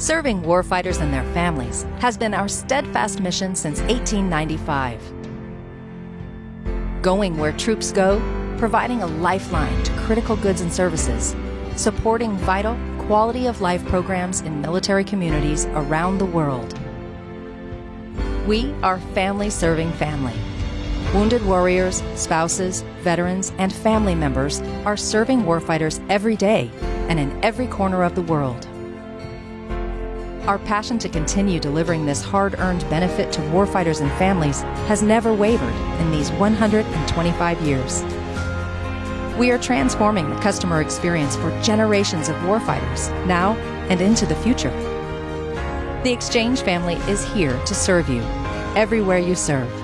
Serving warfighters and their families has been our steadfast mission since 1895. Going where troops go, providing a lifeline to critical goods and services, supporting vital, quality of life programs in military communities around the world. We are family serving family. Wounded warriors, spouses, veterans, and family members are serving warfighters every day and in every corner of the world. Our passion to continue delivering this hard earned benefit to warfighters and families has never wavered in these 125 years. We are transforming the customer experience for generations of warfighters, now and into the future. The Exchange family is here to serve you, everywhere you serve.